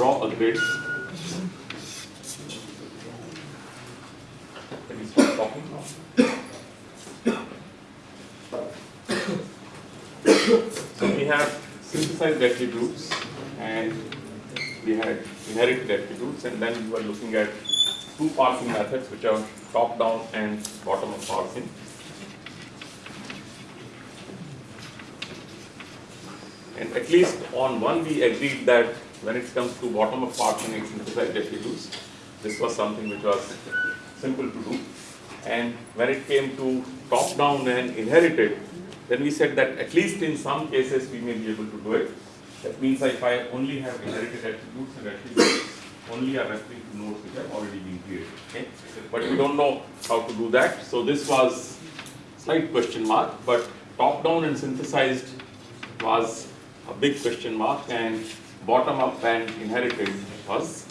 draw a grid Can we stop talking? So we have synthesized attributes and we had inherited attributes and then we were looking at two parsing methods which are top down and bottom up parsing. And at least on one we agreed that when it comes to bottom parsing and synthesized attributes, this was something which was simple to do. And when it came to top down and inherited, then we said that at least in some cases we may be able to do it. That means if I only have inherited attributes and attributes only are referring to nodes which have already been created. Okay? But we don't know how to do that. So this was slight question mark, but top down and synthesized was a big question mark and bottom up and inherited was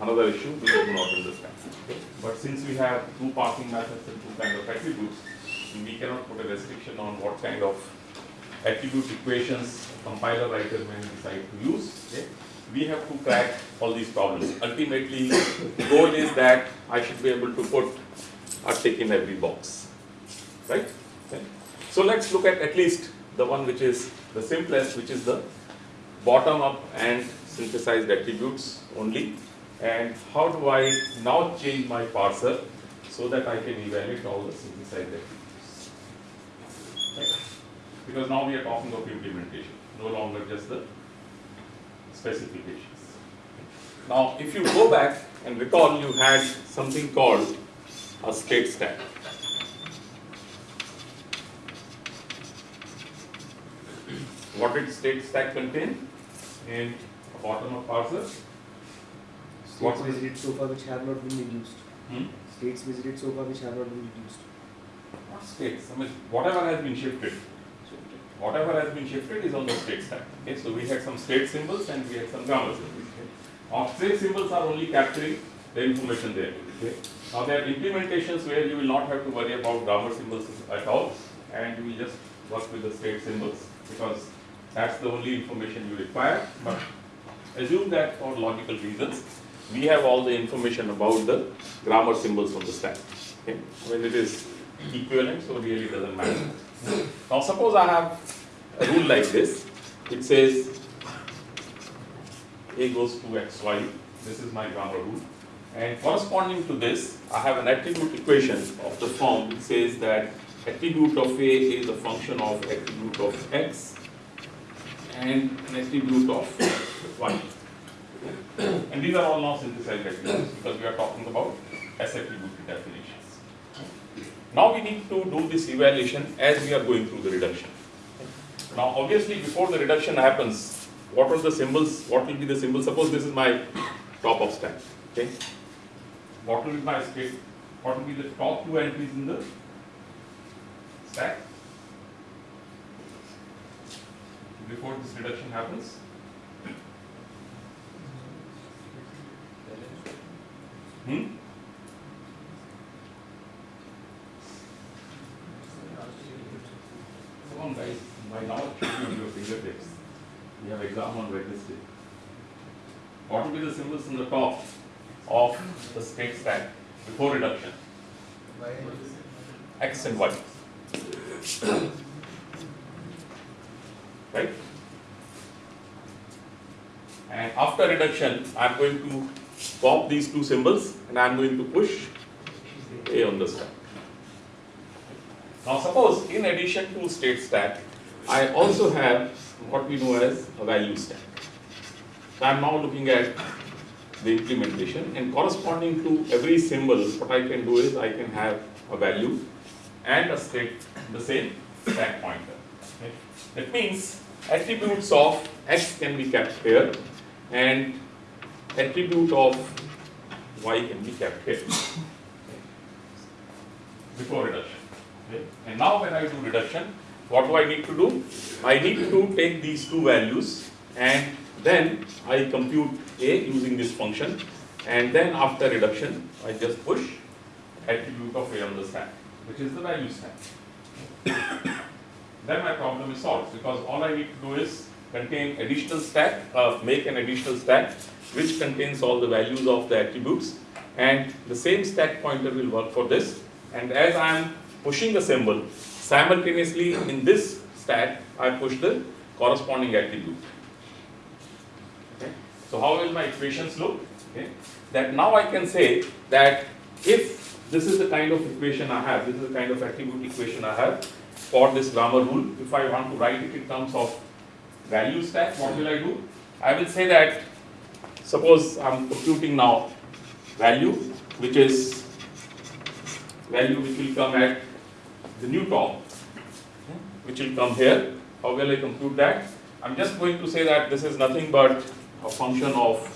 another issue we do not understand. But since we have two parsing methods and two kind of attributes, we cannot put a restriction on what kind of attribute equations compiler writer may decide to use. Okay? We have to crack all these problems. Ultimately, the goal is that I should be able to put a tick in every box, right? Okay? So let's look at at least the one which is the simplest, which is the bottom up and synthesized attributes only. And how do I now change my parser so that I can evaluate all the synthesized attributes? Right? Because now we are talking of implementation, no longer just the specifications. Now, if you go back and recall, you had something called a state stack. What did state stack contain in a bottom of parser? States visited so far which have not been reduced. Hmm? States visited so far which have not been reduced. Not states, I mean, whatever has been shifted. Whatever has been shifted is on the state stack. Okay, so we had some state symbols and we had some grammar symbols. Okay. State symbols are only capturing the information there. Okay. Now, there are implementations where you will not have to worry about grammar symbols at all, and you will just work with the state symbols because that's the only information you require. But assume that for logical reasons, we have all the information about the grammar symbols on the stack. Okay. When it is equivalent, so really doesn't matter. Now suppose I have a rule like this, it says A goes to xy, this is my grammar rule. And corresponding to this, I have an attribute equation of the form which says that attribute of A is a function of attribute of x and an attribute of y. And these are all now synthesized attributes because we are talking about S attribute definitions. Now we need to do this evaluation as we are going through the reduction. Now obviously before the reduction happens, what are the symbols, what will be the symbol? Suppose this is my top of stack, okay? What will be my state, what will be the top two entries in the stack? Before this reduction happens? Hmm? Come on guys, by now it should be on your fingertips. We have exam on Wednesday. What will be the symbols in the top of the state stack before reduction? X and Y. Right? And after reduction, I am going to pop these two symbols and I am going to push A on the stack. Now suppose in addition to state stack, I also have what we know as a value stack. So I am now looking at the implementation and corresponding to every symbol, what I can do is I can have a value and a state, the same stack pointer. That means attributes of x can be kept here and attribute of y can be kept here before reduction. Okay. And now when I do reduction, what do I need to do? I need to take these two values and then I compute A using this function and then after reduction I just push attribute of A on the stack which is the value stack. Then my problem is solved because all I need to do is contain additional stack, uh, make an additional stack which contains all the values of the attributes and the same stack pointer will work for this and as I am pushing the symbol simultaneously in this stack I push the corresponding attribute. So how will my equations look? Okay. That now I can say that if this is the kind of equation I have, this is the kind of attribute equation I have for this grammar rule. If I want to write it in terms of value stack, what will I do? I will say that suppose I'm computing now value which is value which will come at the new top which will come here. How will I compute that? I'm just going to say that this is nothing but a function of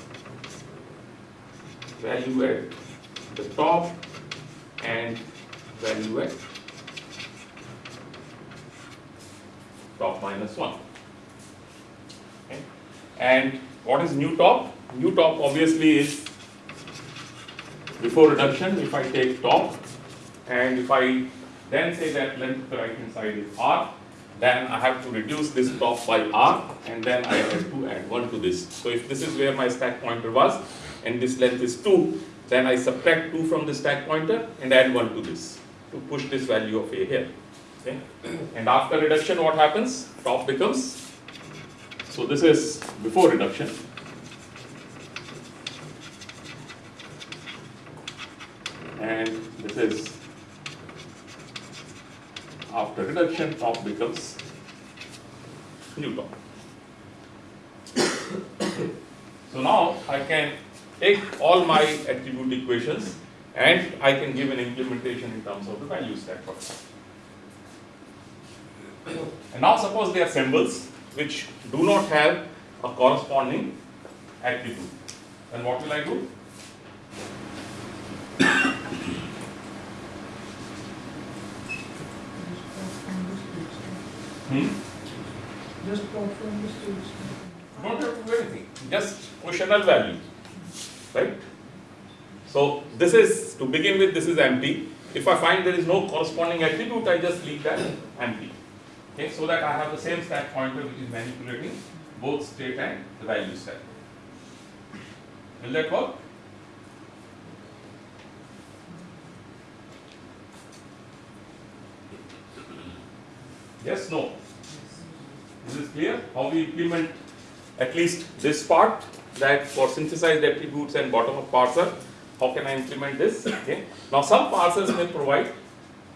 value at the top and value at top minus 1. Okay. And what is new top? New top obviously is before reduction if I take top and if I then say that length of the right hand side is r then I have to reduce this top by r and then I have to add 1 to this. So if this is where my stack pointer was and this length is 2 then I subtract 2 from the stack pointer and add 1 to this to push this value of a here. Okay. And after reduction what happens? Top becomes, so this is before reduction. And this is after reduction, top becomes new top. So now I can take all my attribute equations and I can give an implementation in terms of the value stack for. And now suppose they are symbols which do not have a corresponding attribute. Then what will I do? Hmm? Just plot from the stage. Don't have to do anything, just null value, right? So this is, to begin with, this is empty. If I find there is no corresponding attribute, I just leave that empty. Okay, so that I have the same stack pointer which is manipulating both state and the value stack. Will that work? Yes, no? Is this clear? How we implement at least this part that for synthesized attributes and bottom-up parser, how can I implement this? Okay. Now some parsers may provide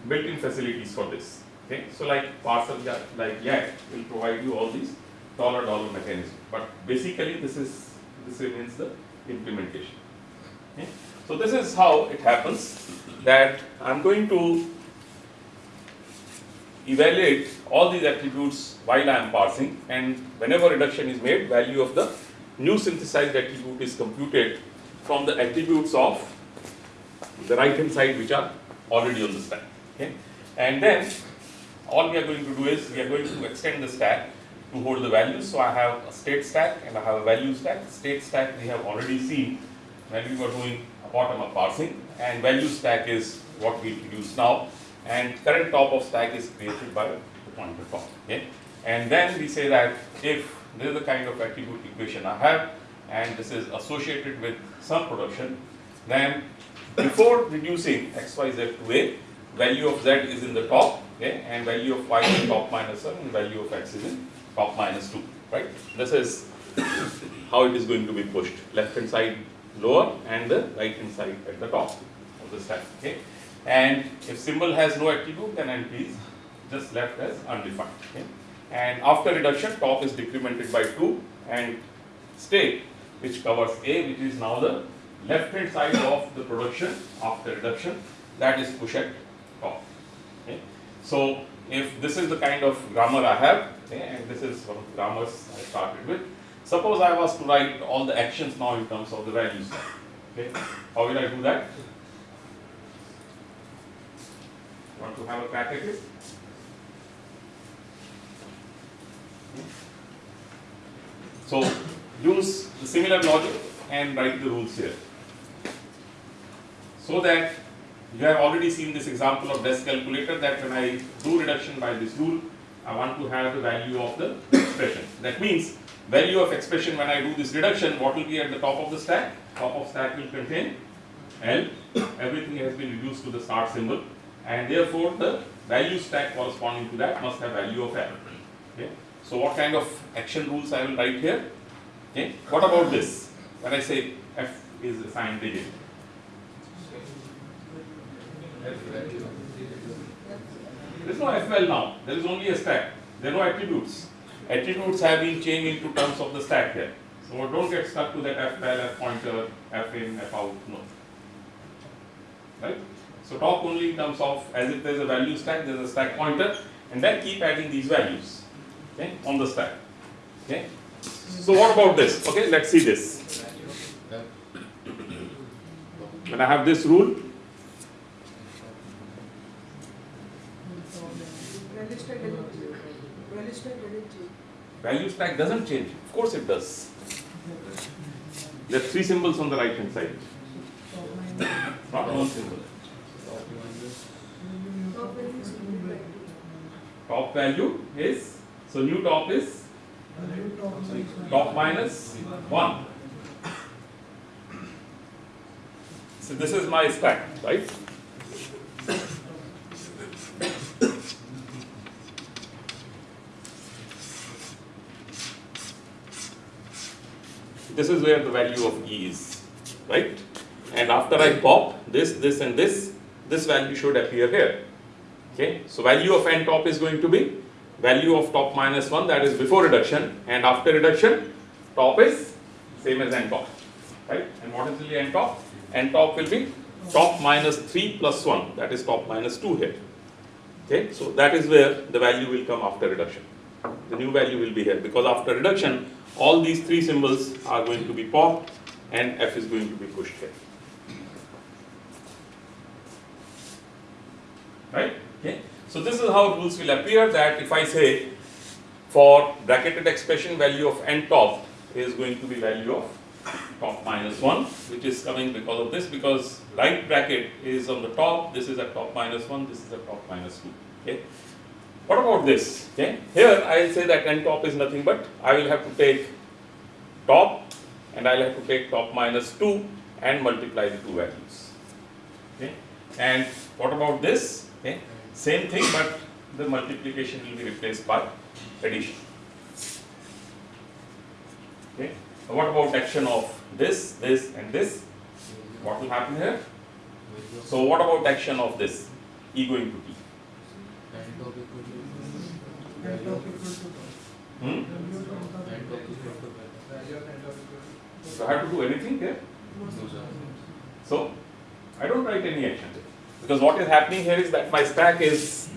built-in facilities for this. Okay. So like parser like Yacc will provide you all these dollar dollar mechanism. But basically this is this remains the implementation. Okay. So this is how it happens that I'm going to evaluate all these attributes while I am parsing and whenever reduction is made, value of the new synthesized attribute is computed from the attributes of the right hand side which are already on the stack. Okay? And then all we are going to do is we are going to extend the stack to hold the values. So I have a state stack and I have a value stack. State stack we have already seen when we were doing a bottom up parsing and value stack is what we introduce now and current top of stack is created by the pointer top. Okay? And then we say that if this is the kind of attribute equation I have and this is associated with some production, then before reducing x, y, z to a, value of z is in the top, okay, and value of y is top minus 1 and value of x is in top minus 2, right? This is how it is going to be pushed, left hand side lower and the right hand side at the top of the stack, okay? And if symbol has no attribute, then NP is just left as undefined, okay? And after reduction, top is decremented by 2 and state which covers A, which is now the left hand side of the production after reduction, that is pushed at top. So, if this is the kind of grammar I have okay, and this is one of the grammars I started with. Suppose I was to write all the actions now in terms of the values. Okay, how will I do that? Want to have a crack at it? So use the similar logic and write the rules here so that you have already seen this example of desk calculator that when I do reduction by this rule, I want to have the value of the expression. That means value of expression when I do this reduction, what will be at the top of the stack? Top of stack will contain L, everything has been reduced to the start symbol and therefore the value stack corresponding to that must have value of L. Okay. So what kind of action rules I will write here? Okay. What about this? When I say F is assigned digit. There is no FL now, there is only a stack, there are no attributes. Attributes have been changed into terms of the stack here. So don't get stuck to that FL, F pointer, F in, F out, no. Right? So talk only in terms of as if there is a value stack, there is a stack pointer, and then keep adding these values okay, on the stack. Okay. So what about this? Okay, let's see this. When I have this rule, Value stack doesn't change. Value stack doesn't change. value stack doesn't change. Of course it does. There are three symbols on the right hand side, not one symbol. Top value is Top value is, so new top is top minus 1. So this is my stack, right? This is where the value of E is, right? And after I pop this, this and this, this value should appear here. Okay, so value of n top is going to be value of top minus 1 that is before reduction and after reduction top is same as n top, right? And what is really n top? n top will be top minus 3 plus 1 that is top minus 2 here. Okay, so that is where the value will come after reduction. The new value will be here because after reduction all these three symbols are going to be popped and f is going to be pushed here. Right? Okay. So this is how rules will appear that if I say for bracketed expression value of n top is going to be value of top minus 1 which is coming because of this because right bracket is on the top this is at top minus 1 this is at top minus 2 okay what about this? Okay. Here i will say that n top is nothing but i will have to take top and i'll have to take top minus 2 and multiply the two values. Okay. And what about this? Okay. Same thing but the multiplication will be replaced by addition. Okay. What about action of this this and this? What will happen here? So what about action of this? E going to t N top equal to hmm? so i have to do anything here So I don't write any action because what is happening here is that my stack is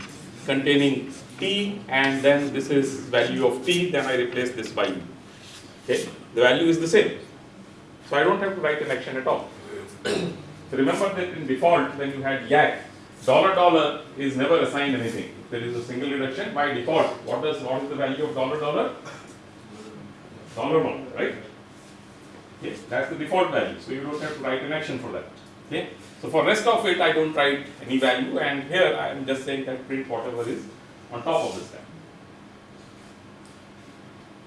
containing t and then this is value of t then I replace this by. Okay, the value is the same. So I don't have to write an action at all. so remember that in default when you had Yacc dollar dollar is never assigned anything. There is a single reduction by default what does what is the value of dollar dollar? Dollar one, right? Yes, that's the default value, so you don't have to write an action for that. Okay, so for rest of it, I don't write any value, and here I am just saying that print whatever is on top of the stack.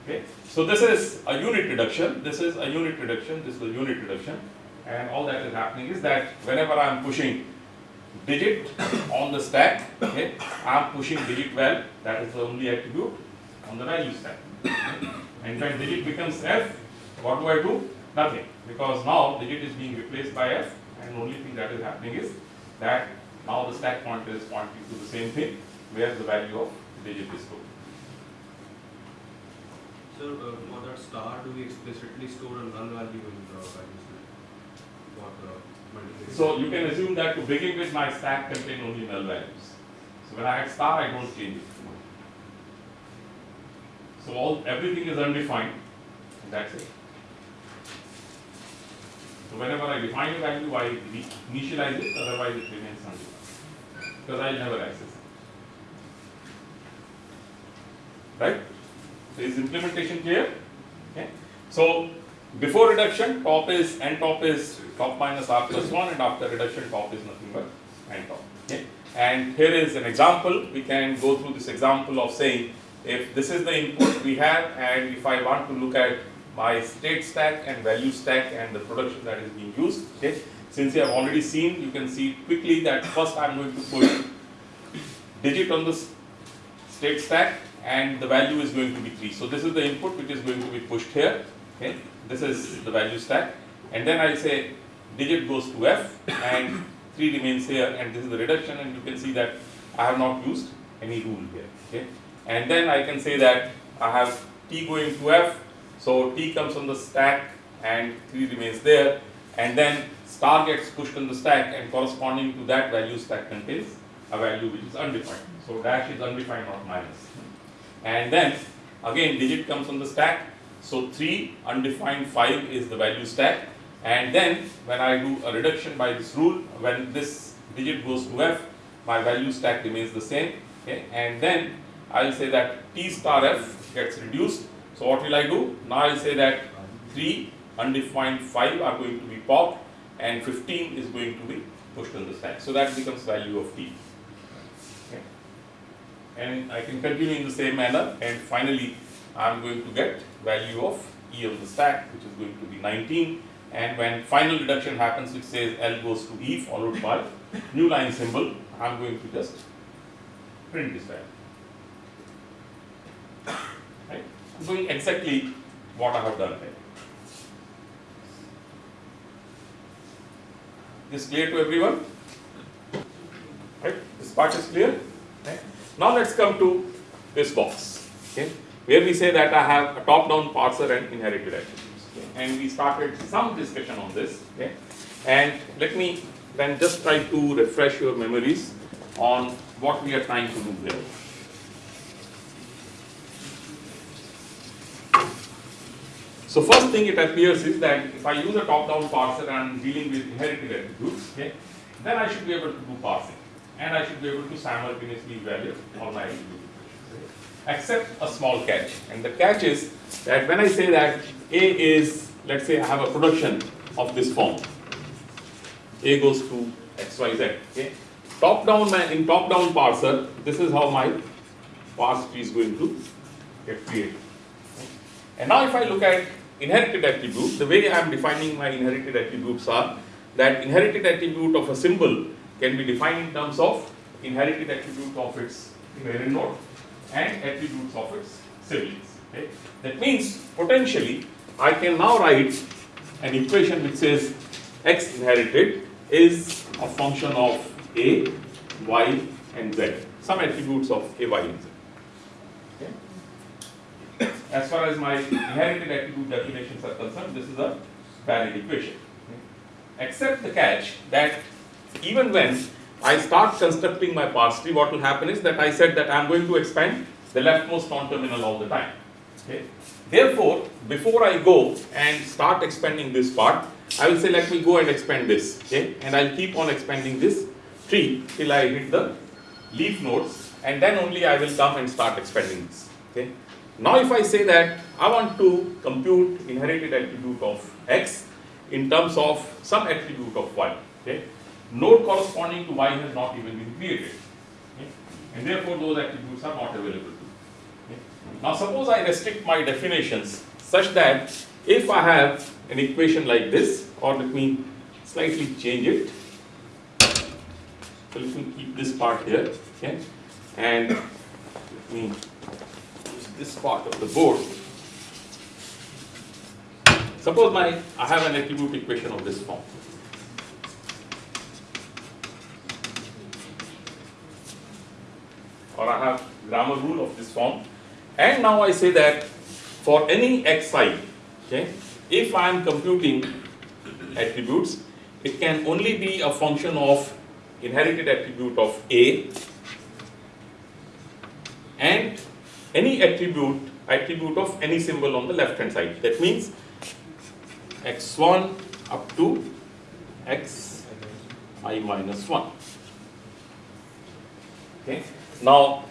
Okay, so this is a unit reduction, this is a unit reduction, this is a unit reduction, and all that is happening is that whenever I am pushing digit on the stack, okay, I am pushing digit val, that is the only attribute on the value stack. And when digit becomes f, what do I do? Nothing, because now digit is being replaced by f, and only thing that is happening is that now the stack pointer is pointing to the same thing, where the value of digit is stored. Sir, uh, for that star, do we explicitly store a null value in the value stack? The multiplication? So you can assume that to begin with, my stack contain only null values. So when I add star, I don't change it. So all everything is undefined, that's it. So whenever I define a value, I initialize it, otherwise it remains undefined. Because I'll never access it. Right? So is implementation clear? Okay? So before reduction, top is n top is top minus r plus 1 and after reduction top is nothing but n top. Okay? And here is an example, we can go through this example of saying if this is the input we have and if I want to look at my state stack and value stack and the production that is being used, okay? Since you have already seen, you can see quickly that first I am going to put digit on the state stack and the value is going to be 3. So this is the input which is going to be pushed here, okay? This is the value stack and then I say digit goes to F and 3 remains here and this is the reduction and you can see that I have not used any rule here, okay? And then I can say that I have T going to F, so T comes on the stack and 3 remains there and then star gets pushed on the stack and corresponding to that value stack contains a value which is undefined. So dash is undefined not. And then again digit comes on the stack. So 3 undefined 5 is the value stack. And then when I do a reduction by this rule, when this digit goes to F, my value stack remains the same. Okay? And then I'll say that T star F gets reduced. So what will I do? Now I'll say that 3 undefined 5 are going to be popped and 15 is going to be pushed on the stack. So that becomes value of T. Okay. And I can continue in the same manner and finally I'm going to get value of E of the stack which is going to be 19 and when final reduction happens which says L goes to E followed by new line symbol I'm going to just print this value. Right? I'm doing exactly what I have done here. This clear to everyone? Right? This part is clear? Right? Now let's come to this box, okay? Where we say that I have a top-down parser and inherited attributes. Okay? And we started some discussion on this, okay? And let me then just try to refresh your memories on what we are trying to do here. So first thing it appears is that if I use a top-down parser and I'm dealing with inherited attributes, okay, then I should be able to do parsing. And I should be able to simultaneously evaluate all my attribute equations. okay. Except a small catch. And the catch is that when I say that A is, let's say I have a production of this form. A goes to XYZ. Okay. Top down in top down parser, this is how my parse tree is going to get created. And now if I look at inherited attribute, the way I am defining my inherited attributes are that inherited attribute of a symbol can be defined in terms of inherited attribute of its parent node and attributes of its siblings. Okay? That means potentially I can now write an equation which says x inherited is a function of a, y and z, some attributes of a, y and z. Okay? As far as my inherited attribute definitions are concerned, this is a valid equation. Except the catch that even when I start constructing my parse tree, what will happen is that I said that I am going to expand the leftmost non-terminal all the time. Okay? Therefore, before I go and start expanding this part, I will say let me go and expand this. Okay? And I'll keep on expanding this tree till I hit the leaf nodes and then only I will come and start expanding this. Okay? Now if I say that I want to compute inherited attribute of x in terms of some attribute of y, okay? Node corresponding to y has not even been created. Okay? And therefore those attributes are not available to. Okay? Now suppose I restrict my definitions such that if I have an equation like this, or let me slightly change it. So let me keep this part here, okay? And let me use this part of the board. Suppose my I have an attribute equation of this form. Or I have grammar rule of this form. And now I say that for any xi, okay, if I am computing attributes, it can only be a function of inherited attribute of A and any attribute attribute of any symbol on the left hand side. That means x1 up to x i minus 1. Okay. Now,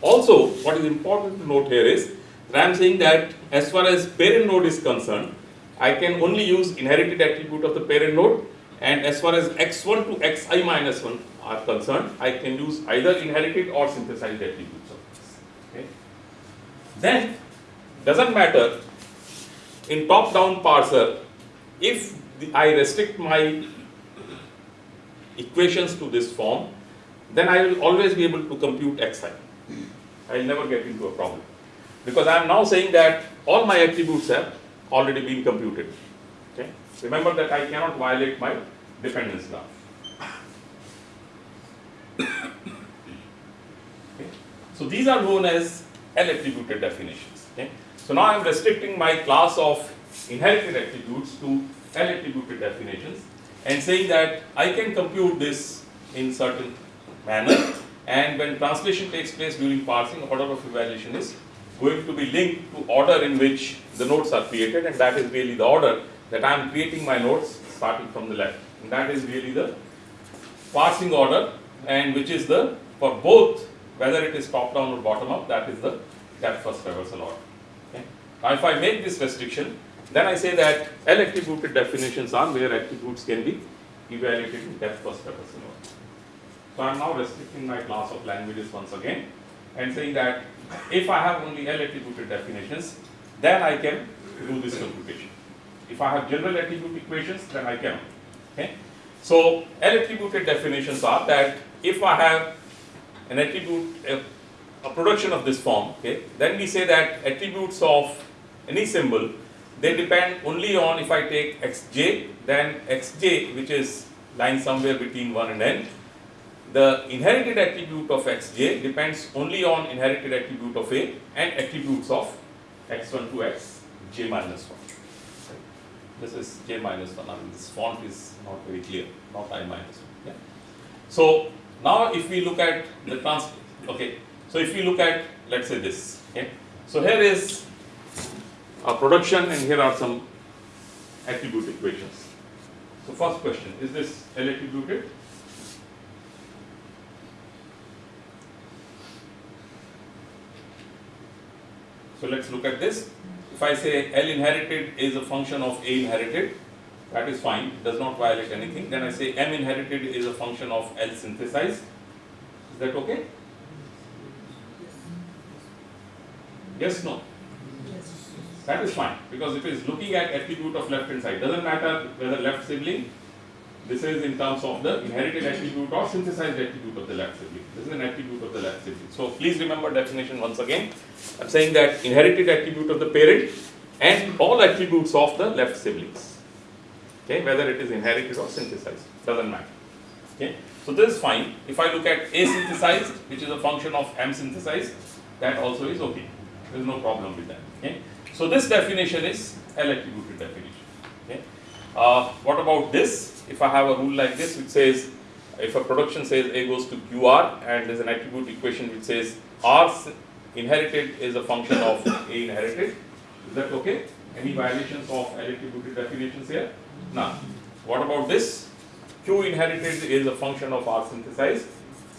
also what is important to note here is that I am saying that as far as parent node is concerned, I can only use inherited attribute of the parent node and as far as x1 to xi minus 1 are concerned, I can use either inherited or synthesized attributes of this. Okay. Then, doesn't matter in top-down parser, if the, I restrict my equations to this form, then I will always be able to compute xi. I will never get into a problem. Because I am now saying that all my attributes have already been computed. Okay? Remember that I cannot violate my dependence. Okay? So these are known as L attributed definitions. Okay? So now I am restricting my class of inherited attributes to L attributed definitions and saying that I can compute this in certain manner and when translation takes place during parsing order of evaluation is going to be linked to order in which the nodes are created and that is really the order that I am creating my nodes starting from the left and that is really the parsing order and which is the for both whether it is top down or bottom up that is the depth first traversal order. Okay. Now if I make this restriction then I say that L attributed definitions are where attributes can be evaluated in depth first traversal order. So I am now restricting my class of languages once again and saying that if I have only L attributed definitions, then I can do this computation. If I have general attribute equations, then I cannot. Okay? So L attributed definitions are that if I have an attribute, a, a production of this form, okay, then we say that attributes of any symbol, they depend only on if I take xj, then xj, which is lying somewhere between 1 and n, the inherited attribute of xj depends only on inherited attribute of a and attributes of x1 to x j minus 1. This is j minus 1. I mean, this font is not very clear, not i minus 1. Yeah? So now if we look at the trans, okay. So if we look at let's say this, okay. So here is a production and here are some attribute equations. So first question, is this L attributed? So let's look at this. If I say L inherited is a function of A inherited, that is fine, does not violate anything. Then I say M inherited is a function of L synthesized. Is that okay? Yes, no? Yes. That is fine because it is looking at attribute of left hand side. Doesn't matter whether left sibling, this is in terms of the inherited attribute or synthesized attribute of the left sibling. This is an attribute of the left sibling. So please remember definition once again. I'm saying that inherited attribute of the parent and all attributes of the left siblings. Okay, whether it is inherited or synthesized, doesn't matter. Okay, so this is fine. If I look at A synthesized, which is a function of M synthesized, that also is okay. There is no problem with that. Okay, so this definition is L attributed definition. Okay, uh, what about this? If I have a rule like this, which says if a production says A goes to QR and there's an attribute equation which says R inherited is a function of A inherited, is that okay? Any violations of L attributed definitions here? None. What about this? Q inherited is a function of R synthesized.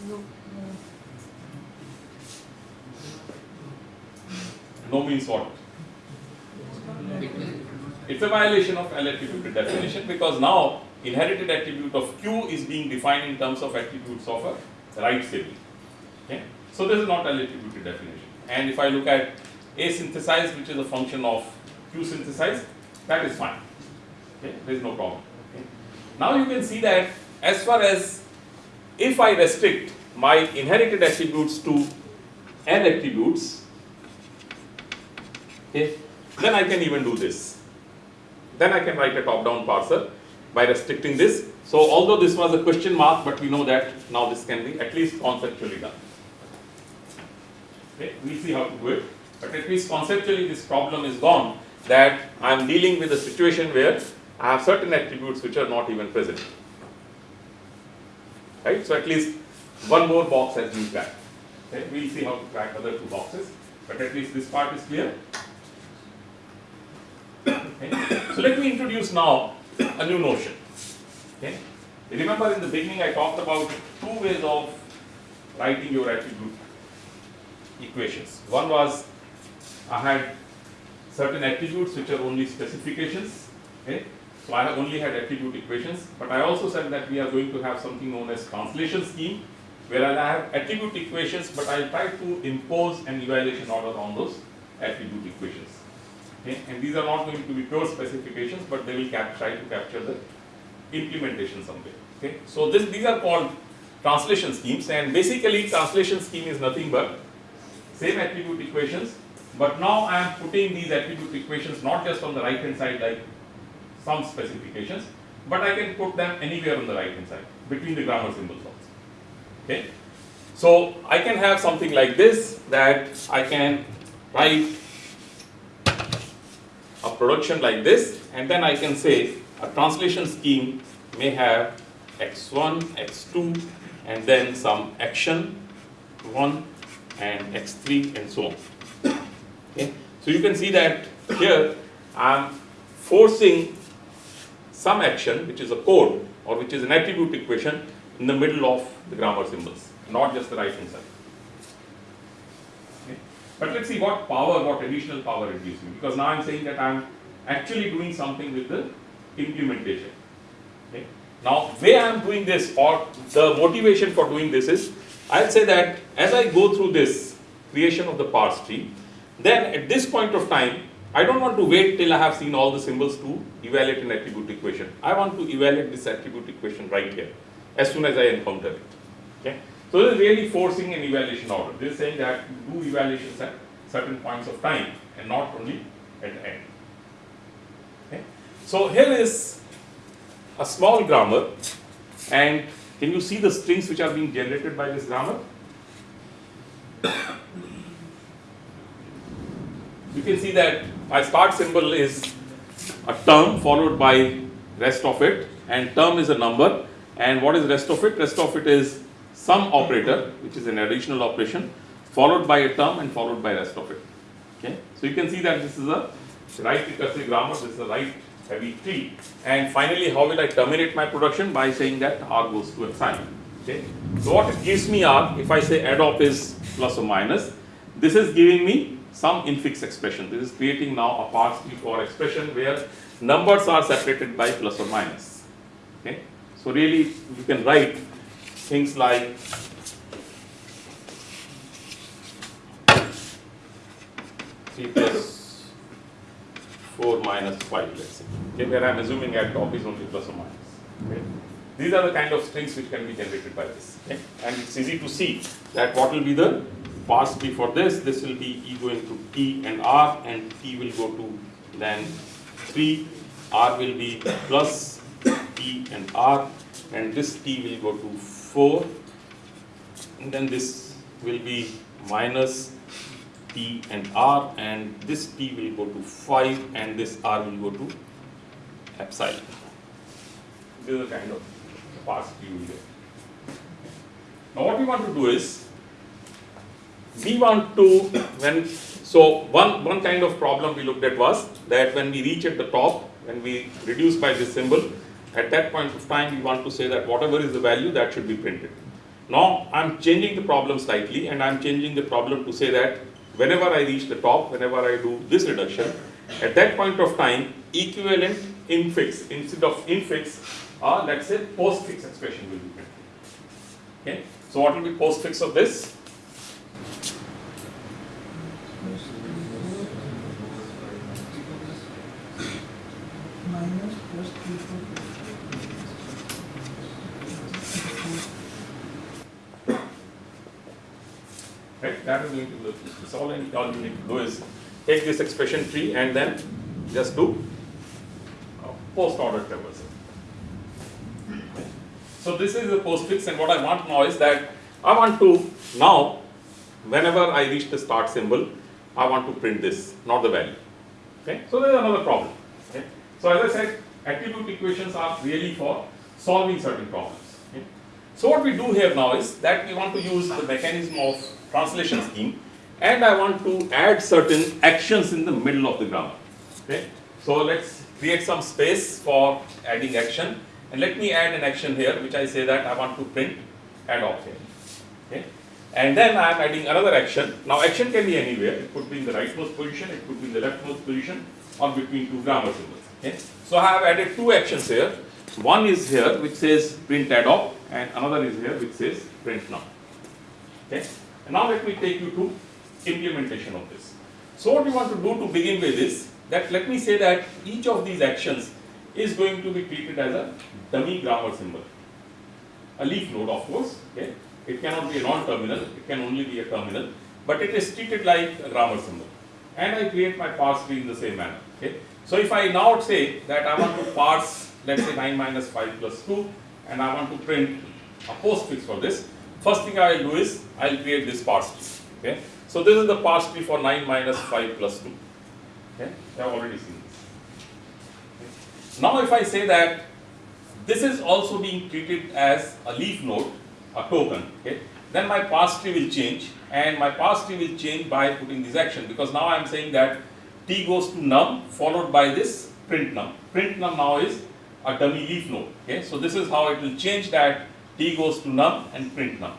No. No means what? It's a violation of L attributed definition because now inherited attribute of Q is being defined in terms of attributes of a right sibling. Okay? So this is not L attributed definition. And if I look at A synthesized, which is a function of Q synthesized, that is fine. Okay? There is no problem. Okay? Now you can see that as far as if I restrict my inherited attributes to n attributes, okay, then I can even do this. Then I can write a top-down parser by restricting this. So although this was a question mark, but we know that now this can be at least conceptually done. Okay, we'll see how to do it. But at least conceptually this problem is gone that I am dealing with a situation where I have certain attributes which are not even present. Right? So at least one more box has been cracked. Okay? We'll see how to crack other two boxes. But at least this part is clear. Okay. So let me introduce now a new notion. Okay. Remember in the beginning I talked about two ways of writing your attribute equations. One was I had certain attributes which are only specifications. Okay, so I have only had attribute equations, but I also said that we are going to have something known as translation scheme, where I have attribute equations, but I'll try to impose an evaluation order on those attribute equations. Okay, and these are not going to be pure specifications, but they will try to capture the implementation somewhere. Okay, so this these are called translation schemes, and basically translation scheme is nothing but same attribute equations, but now I am putting these attribute equations not just on the right hand side like some specifications, but I can put them anywhere on the right hand side between the grammar symbols also. Okay, so I can have something like this that I can write a production like this, and then I can say a translation scheme may have x1, x2, and then some action 1 and x3 and so on. Okay. So you can see that here I am forcing some action which is a code or which is an attribute equation in the middle of the grammar symbols, not just the right hand side. But let's see what power, what additional power it gives me because now I'm saying that I'm actually doing something with the implementation. Okay. Now, way I am doing this or the motivation for doing this is I'll say that as I go through this creation of the parse tree, then at this point of time, I don't want to wait till I have seen all the symbols to evaluate an attribute equation. I want to evaluate this attribute equation right here as soon as I encounter it. Okay. So this is really forcing an evaluation order. This is saying that do evaluations at certain points of time and not only at the end. Okay. So here is a small grammar and can you see the strings which are being generated by this grammar? You can see that my start symbol is a term followed by rest of it and term is a number and what is rest of it? Rest of it is some operator which is an additional operation followed by a term and followed by rest of it. Okay. So you can see that this is a right recursive grammar, this is a right heavy tree. And finally, how will I terminate my production? By saying that R goes to epsilon. Okay. So what it gives me R, if I say add op is plus or minus, this is giving me some infix expression. This is creating now a parse tree for expression where numbers are separated by plus or minus. Okay. So really, you can write things like three plus four minus five, let's say. Okay, where I'm assuming add op is only plus or minus. Okay. These are the kind of strings which can be generated by this. Okay. And it's easy to see that what will be the parse tree for this. This will be E going to T and R, and T will go to then 3, R will be plus T and R, and this T will go to 4, and then this will be minus P and R, and this P will go to 5, and this R will go to epsilon. This is the kind of parse tree we get. Now, what we want to do is we want to when so one one kind of problem we looked at was that when we reach at the top when we reduce by this symbol at that point of time we want to say that whatever is the value that should be printed. Now i'm changing the problem slightly and i'm changing the problem to say that whenever i reach the top whenever i do this reduction at that point of time equivalent infix instead of infix or let's say postfix expression will be printed. Okay? So what will be postfix of this minus plus three four right? That is going to it's all, all you need to do is take this expression tree and then just do uh, post order traversal. So this is the postfix and what I want now is that I want to now, whenever I reach the start symbol, I want to print this, not the value. Okay, so there's another problem. Okay, so as I said, attribute equations are really for solving certain problems. Okay? So what we do here now is that we want to use the mechanism of translation scheme and I want to add certain actions in the middle of the grammar. Okay, so let's create some space for adding action and let me add an action here which I say that I want to print add op here. Okay, And then I am adding another action. Now action can be anywhere. It could be in the rightmost position, it could be in the leftmost position, or between two grammar symbols. Okay. So I have added two actions here. One is here which says print add op, and another is here which says print now. Okay. And now let me take you to implementation of this. So what we want to do to begin with is that let me say that each of these actions is going to be treated as a dummy grammar symbol. A leaf node of course, okay. It cannot be a non-terminal, it can only be a terminal, but it is treated like a grammar symbol. And I create my parse tree in the same manner, okay. So if I now say that I want to parse, let's say 9 minus 5 plus 2, and I want to print a postfix for this, first thing I will do is I will create this parse tree, okay. So this is the parse tree for 9 minus 5 plus 2, okay. You have already seen this. Okay. Now if I say that this is also being treated as a leaf node, a token, okay, then my parse tree will change and my parse tree will change by putting this action because now I am saying that t goes to num followed by this print num. Print num now is a dummy leaf node, okay. So this is how it will change that t goes to num and print num.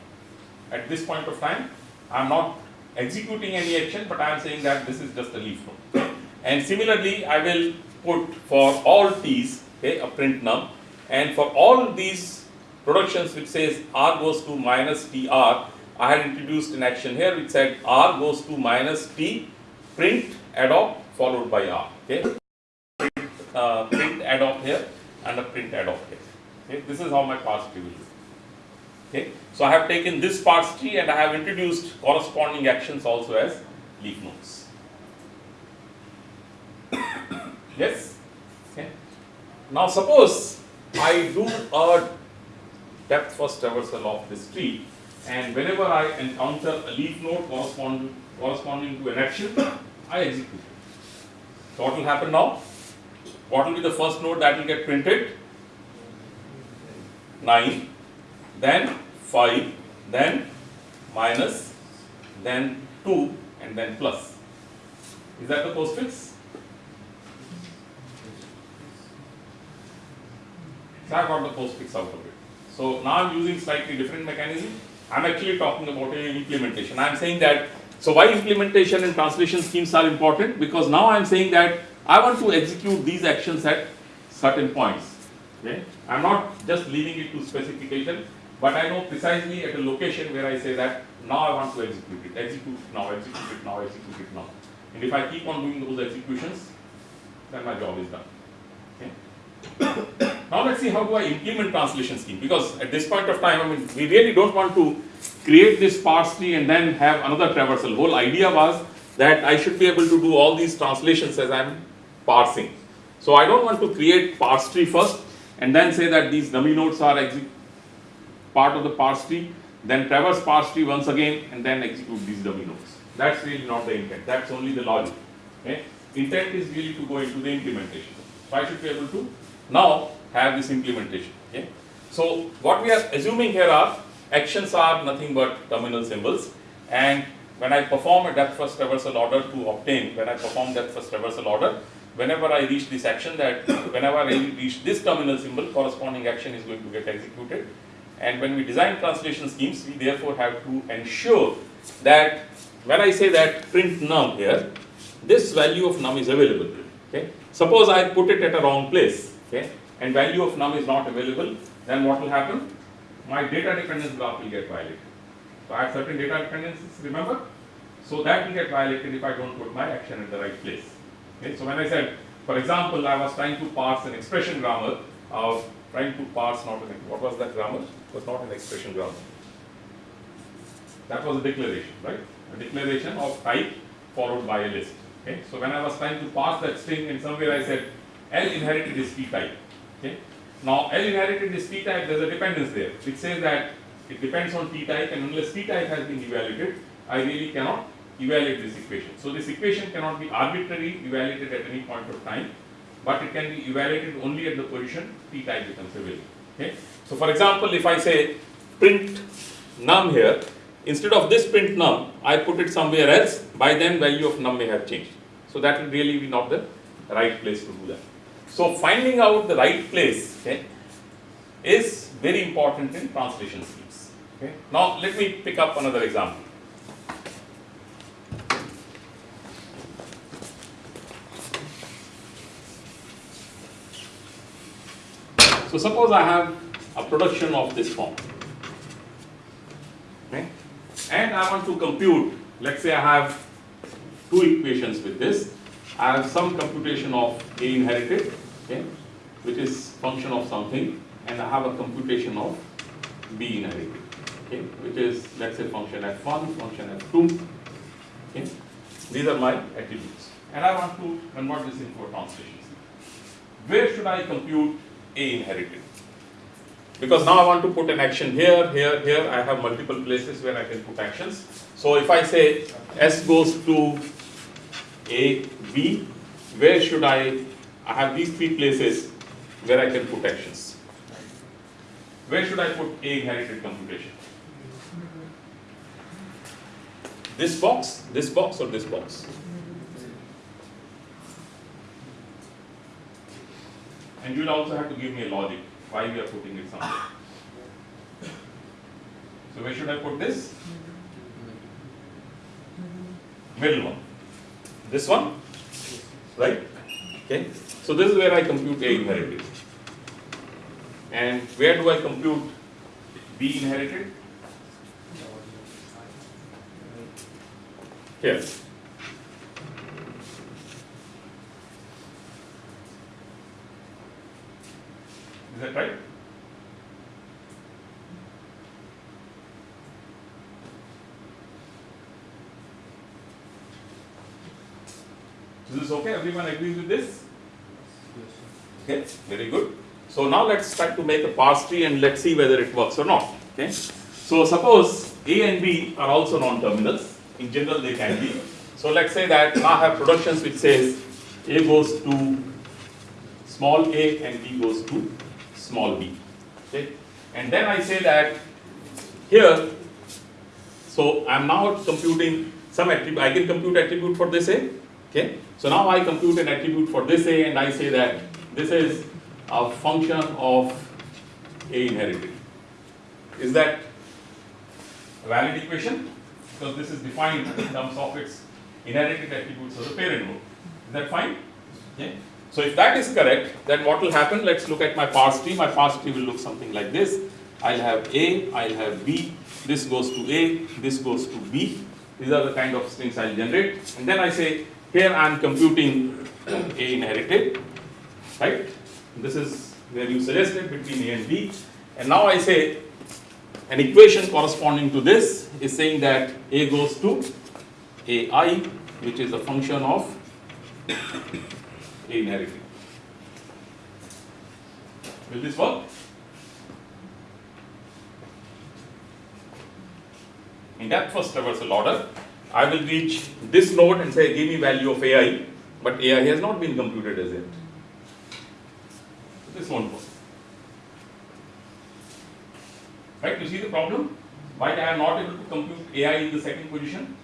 At this point of time, I am not executing any action, but I am saying that this is just a leaf node. And similarly, I will put for all t's, okay, a print num, and for all these productions which says r goes to minus tr, I had introduced an action here which said r goes to minus t print add op followed by r. Okay, uh, print add op here and a print add op here. Okay, this is how my parse tree will look. Okay, so I have taken this parse tree and I have introduced corresponding actions also as leaf nodes. yes. Okay. Now suppose I do a depth first traversal of this tree and whenever I encounter a leaf node correspond, corresponding to an action, I execute it. So what will happen now? What will be the first node that will get printed? 9, then 5, then minus, then 2 and then plus. Is that the postfix? So I got the postfix out of it. So now I'm using slightly different mechanism. I'm actually talking about an implementation. I'm saying that, so why implementation and translation schemes are important? Because now I'm saying that I want to execute these actions at certain points. Okay? I'm not just leaving it to specification, but I know precisely at a location where I say that now I want to execute it, execute now, execute it now, execute it now. And if I keep on doing those executions, then my job is done. Okay? Now let's see how do I implement translation scheme because at this point of time, I mean, we really don't want to create this parse tree and then have another traversal. Whole idea was that I should be able to do all these translations as I'm parsing. So I don't want to create parse tree first and then say that these dummy nodes are exec part of the parse tree, then traverse parse tree once again and then execute these dummy nodes. That's really not the intent. That's only the logic. Okay? Intent is really to go into the implementation. So I should be able to now have this implementation. Okay? So what we are assuming here are actions are nothing but terminal symbols and when I perform a depth first traversal order to obtain, when I perform depth first traversal order, whenever I reach this action that whenever I reach this terminal symbol, corresponding action is going to get executed. And when we design translation schemes, we therefore have to ensure that when I say that print num here, this value of num is available. Okay? Suppose I put it at a wrong place, okay, and value of num is not available, then what will happen? My data dependence graph will get violated. So I have certain data dependencies, remember? So that will get violated if I don't put my action at the right place. Okay? So when I said, for example, I was trying to parse an expression grammar of trying to parse not what was that grammar? It was not an expression grammar. That was a declaration, right? A declaration of type followed by a list. Okay? So when I was trying to parse that string, in somewhere I said L inherited is P type. Okay? Now L inherited is P type, there's a dependence there, which says that it depends on P type and unless P type has been evaluated, I really cannot evaluate this equation. So this equation cannot be arbitrarily evaluated at any point of time, but it can be evaluated only at the position P type becomes available. Okay? So for example, if I say print num here, instead of this print num, I put it somewhere else, by then value of num may have changed. So that will really be not the right place to do that. So finding out the right place okay, is very important in translation schemes. Okay. Now let me pick up another example. So suppose I have a production of this form. Okay. And I want to compute, let's say I have two equations with this. I have some computation of A inherited, okay, which is function of something, and I have a computation of B inherited, okay, which is let's say function f1, function f2. Okay. These are my attributes. And I want to convert this into a translation. Where should I compute A inherited? Because now I want to put an action here, here, here. I have multiple places where I can put actions. So if I say S goes to A, B, where should I, I have these three places where I can put actions. Where should I put A inherited computation? This box, this box or this box? And you'll also have to give me a logic why we are putting it somewhere. So where should I put this? Middle one. This one? Right? Okay. So this is where I compute A inherited. And where do I compute B inherited? Here. Is that right? Is this okay? Everyone agrees with this? Okay, very good. So now let's try to make a parse tree and let's see whether it works or not. Okay. So suppose A and B are also non-terminals. In general, they can be. So let's say that I have productions which says A goes to small a and B goes to small b. Okay. And then I say that here, so I'm now computing some attribute. I can compute attribute for this A. Okay. So now I compute an attribute for this A and I say that this is a function of A inherited. Is that a valid equation? Because this is defined in terms of its inherited attributes of the parent node. Is that fine? Okay. So if that is correct, then what will happen? Let's look at my parse tree. My parse tree will look something like this. I'll have A, I'll have B, this goes to A, this goes to B. These are the kind of strings I'll generate. And then I say, here I'm computing A inherited, right? This is where you suggested between A and B. And now I say, an equation corresponding to this is saying that A goes to AI, which is a function of Will this work? In depth first traversal order, I will reach this node and say give me value of AI, but AI has not been computed as yet. This won't work. Right, you see the problem? Why I am not able to compute AI in the second position?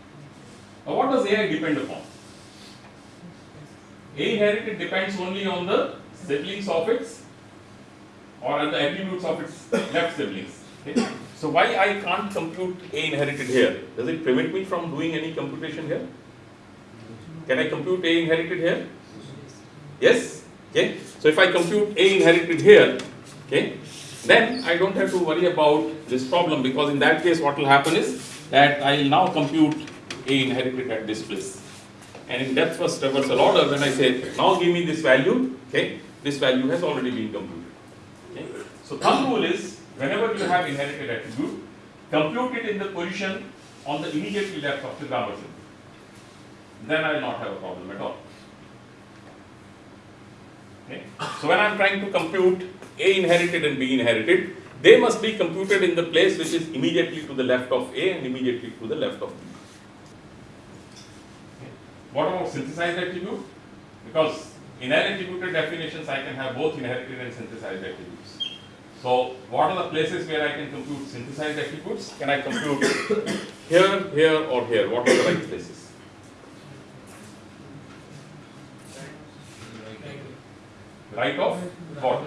Now what does AI depend upon? A inherited depends only on the siblings of its or on the attributes of its left siblings. Okay? So why I can't compute A inherited here? Does it prevent me from doing any computation here? Can I compute A inherited here? Yes? Okay. So if I compute A inherited here, okay, then I don't have to worry about this problem because in that case what will happen is that I will now compute A inherited at this place. And in depth first traversal order, when I say now give me this value, okay, this value has already been computed. Okay. So thumb rule is whenever you have inherited attribute, compute it in the position on the immediately left of the grammar symbol. Then I will not have a problem at all. Okay. So when I am trying to compute A inherited and B inherited, they must be computed in the place which is immediately to the left of A and immediately to the left of B. What about synthesized attribute? Because in attributed definitions I can have both inherited and synthesized attributes. So what are the places where I can compute synthesized attributes? Can I compute here, here or here? What are the right places? Right of what?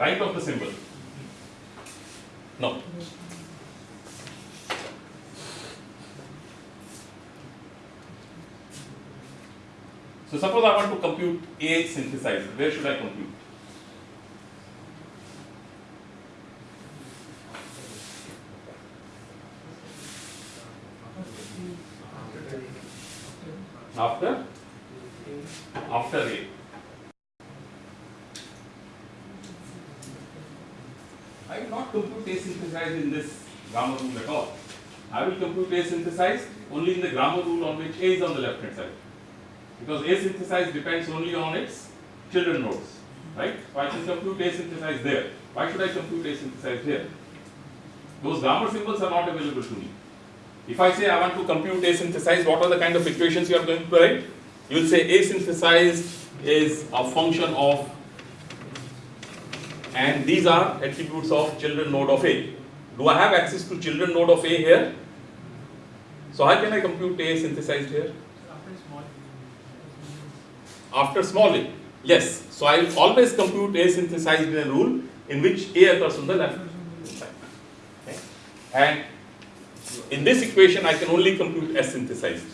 Right of the symbol. No. So suppose I want to compute A synthesizer, where should I compute? After? After A. I will not compute A synthesized in this grammar rule at all. I will compute A synthesized only in the grammar rule on which A is on the left hand side. Because A synthesized depends only on its children nodes, right? So I can compute A synthesized there. Why should I compute A synthesized here? Those grammar symbols are not available to me. If I say I want to compute A synthesized, what are the kind of equations you are going to write? You will say A synthesized is a function of and these are attributes of children node of A. Do I have access to children node of A here? So how can I compute A synthesized here? After small a, yes. So I will always compute A synthesized in a rule in which A occurs on the left. Okay. And in this equation I can only compute S synthesized.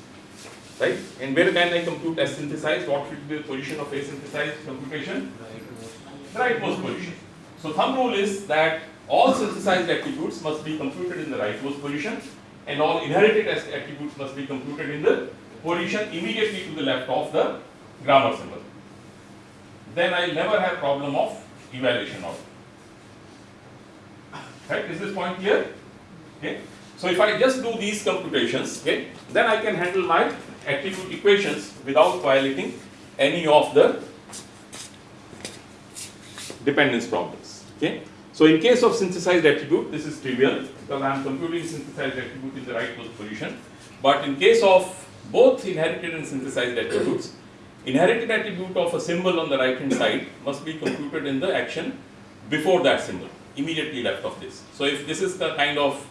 Right? And where can I compute S synthesized? What should be the position of A synthesized computation? Rightmost position. So thumb rule is that all synthesized attributes must be computed in the rightmost position and all inherited attributes must be computed in the position immediately to the left of the grammar symbol. Then I never have problem of evaluation of Right? Is this point clear? Okay. So if I just do these computations, okay, then I can handle my attribute equations without violating any of the dependence problems. Okay. So in case of synthesized attribute, this is trivial because I am computing synthesized attribute in the rightmost position. But in case of both inherited and synthesized attributes, inherited attribute of a symbol on the right hand side must be computed in the action before that symbol, immediately left of this. So if this is the kind of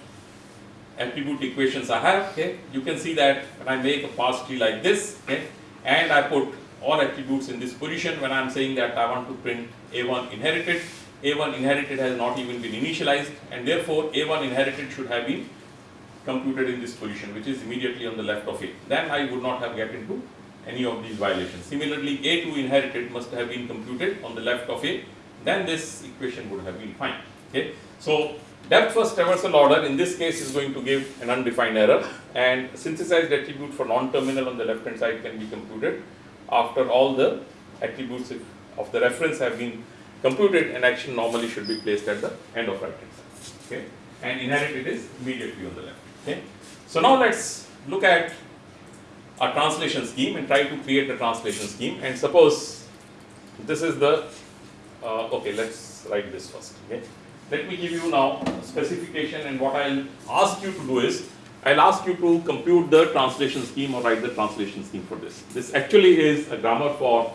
attribute equations I have, okay, you can see that when I make a parse tree like this, okay, and I put all attributes in this position when I am saying that I want to print A1 inherited, A1 inherited has not even been initialized and therefore A1 inherited should have been computed in this position which is immediately on the left of it. Then I would not have get into any of these violations. Similarly, A2 inherited must have been computed on the left of A, then this equation would have been fine. Okay. So depth first traversal order in this case is going to give an undefined error and synthesized attribute for non-terminal on the left hand side can be computed after all the attributes of the reference have been computed an action normally should be placed at the end of right hand side okay and inherited is immediately on the left okay so now let's look at a translation scheme and try to create a translation scheme and suppose this is the uh, okay let's write this first okay let me give you now specification and what I'll ask you to do is I'll ask you to compute the translation scheme or write the translation scheme for this. This actually is a grammar for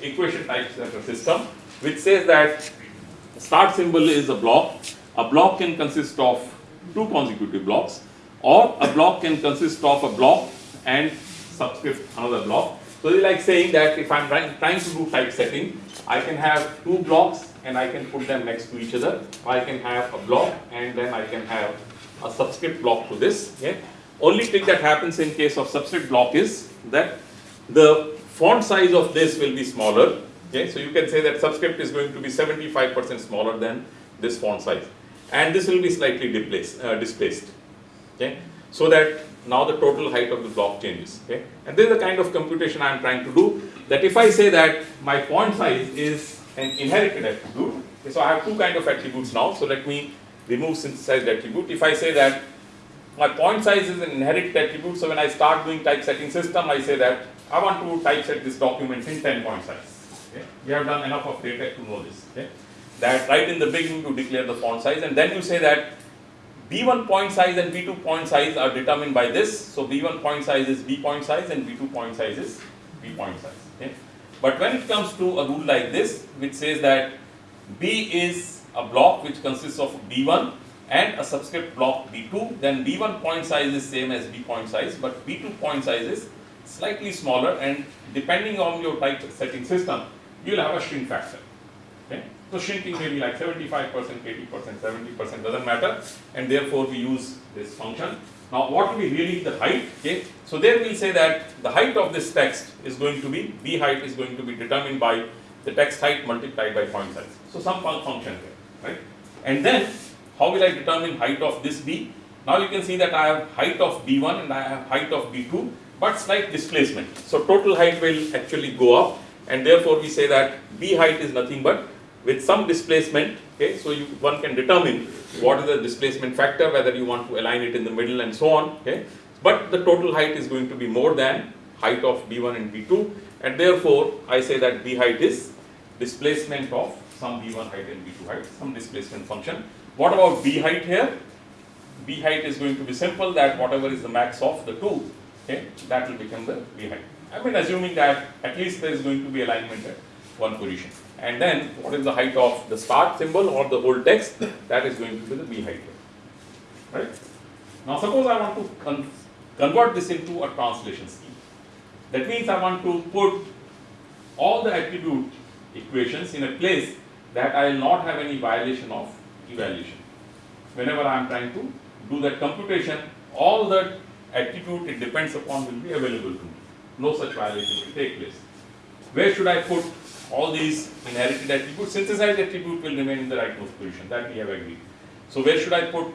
equation type system which says that start symbol is a block. A block can consist of two consecutive blocks or a block can consist of a block and subscript another block. So it's like saying that if I'm trying, trying to do typesetting, I can have two blocks and I can put them next to each other. I can have a block and then I can have a subscript block to this. Okay? Only thing that happens in case of subscript block is that the font size of this will be smaller. Okay? So you can say that subscript is going to be 75% smaller than this font size. And this will be slightly displaced. Uh, displaced. Okay? So that now the total height of the block changes. Okay? And this is the kind of computation I am trying to do. That if I say that my font size is an inherited attribute, okay, so I have two kind of attributes now. So let me remove synthesized attribute. If I say that my font size is an inherited attribute, so when I start doing typesetting system, I say that I want to typeset this document in 10 point size. Okay? You have done enough of data to know this. Okay? That right in the beginning to declare the font size, and then you say that B1 point size and B2 point size are determined by this. So B1 point size is B point size and B2 point size is B point size. Okay? But when it comes to a rule like this, which says that B is a block which consists of B1 and a subscript block B2, then B1 point size is same as B point size, but B2 point size is slightly smaller and depending on your type setting system, you will have a shrink factor. Okay? So shrinking may be like seventy-five percent, eighty percent, seventy percent, doesn't matter, and therefore we use this function. Now what will be really the height, okay? So there we'll say that the height of this text is going to be, b height is going to be determined by the text height multiplied by point size. So some fun- function here, right? And then, how will I determine height of this b? Now you can see that I have height of b1 and I have height of b2, but slight displacement. So total height will actually go up, and therefore we say that b height is nothing but with some displacement, okay, so you, one can determine what is the displacement factor, whether you want to align it in the middle and so on, okay. But the total height is going to be more than height of B1 and B2, and therefore I say that B height is displacement of some B1 height and B2 height, some displacement function. What about B height here? B height is going to be simple, that whatever is the max of the two, okay, that will become the B height. I mean, assuming that at least there is going to be alignment at one position. And then, what is the height of the start symbol or the whole text? That is going to be the B height. Right? Now, suppose I want to con- convert this into a translation scheme. That means I want to put all the attribute equations in a place that I will not have any violation of evaluation. Whenever I am trying to do that computation, all the attribute it depends upon will be available to me. No such violation will take place. Where should I put all these inherited attributes? Synthesized attribute will remain in the rightmost position, that we have agreed. So where should I put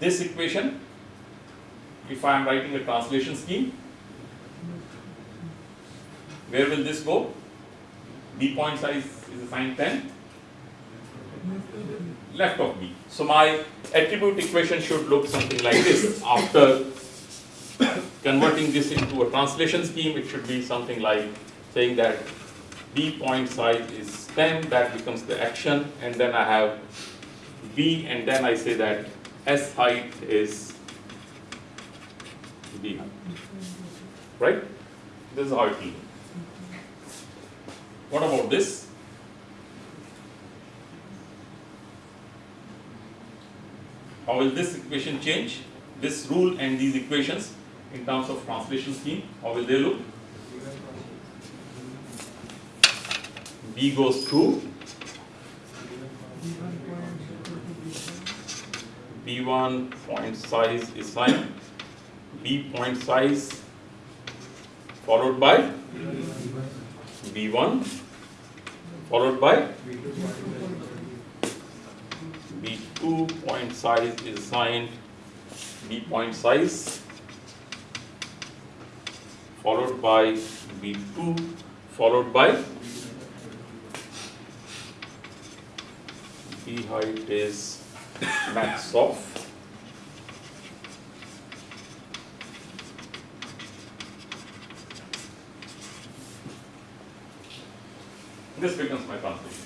this equation? If I am writing a translation scheme, where will this go? B point size is assigned 10, left of B. So my attribute equation should look something like this. After converting this into a translation scheme, it should be something like saying that B point size is 10, that becomes the action, and then I have B, and then I say that S height is B. Right? This is how it. What about this? How will this equation change? This rule and these equations in terms of translation scheme, how will they look? B goes to B1 point size is signed, B point size followed by B1 followed by B2 point size is assigned B point size followed by B2 followed by B height is max of this becomes my translation.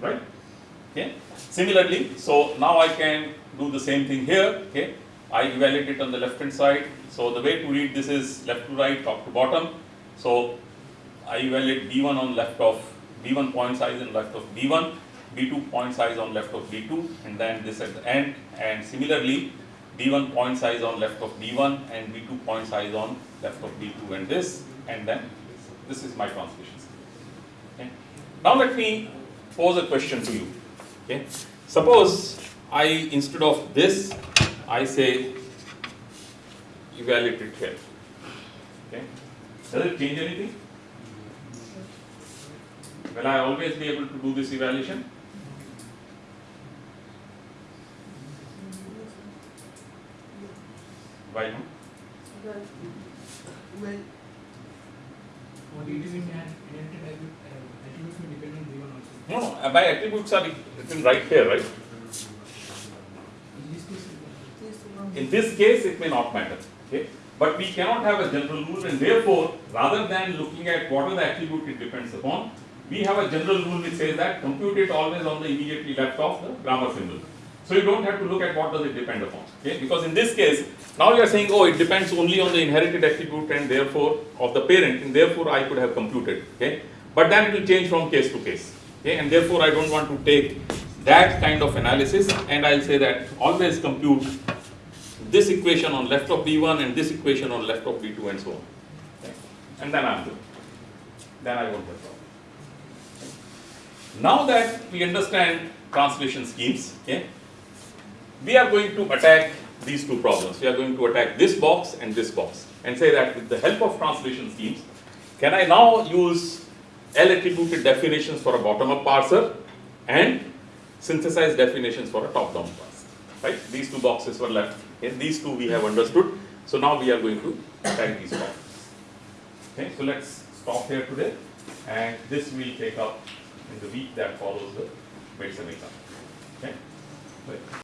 Right? Okay. Similarly, so now I can do the same thing here. Okay. I evaluate it on the left hand side. So the way to read this is left to right, top to bottom. So I evaluate B1 on left of B1 point size and left of B1, B2 point size on left of B2, and then this at the end. And similarly, B1 point size on left of B1 and B2 point size on left of B2 and this, and then this is my translation. Okay. Now let me pose a question to you. Okay. Suppose I instead of this, I say evaluate it here. Okay. Does it change anything? Will I always be able to do this evaluation? Why not? Well, well, What it is in hand, inherited uh, attributes may depend on given also. No, no, uh, my attributes are written right here, right? In this case, it. In this case, it may not matter, okay? But we cannot have a general rule and therefore, rather than looking at what are the attribute it depends upon, we have a general rule which says that compute it always on the immediately left of the grammar symbol. So you don't have to look at what does it depend upon, okay? Because in this case, now you are saying, oh, it depends only on the inherited attribute and therefore of the parent and therefore I could have computed, okay? But then it will change from case to case, okay? And therefore I don't want to take that kind of analysis and I'll say that always compute this equation on left of B1 and this equation on left of B2 and so on. Okay? And then I'm good. Then I won't have. Now that we understand translation schemes, okay, we are going to attack these two problems. We are going to attack this box and this box and say that with the help of translation schemes, can I now use L attributed definitions for a bottom-up parser and synthesize definitions for a top-down parser, right? These two boxes were left. Okay, these two we have understood. So now we are going to attack these problems. Okay, so let's stop here today and this we'll take up in the week that follows the midsem exam. Okay? Bye.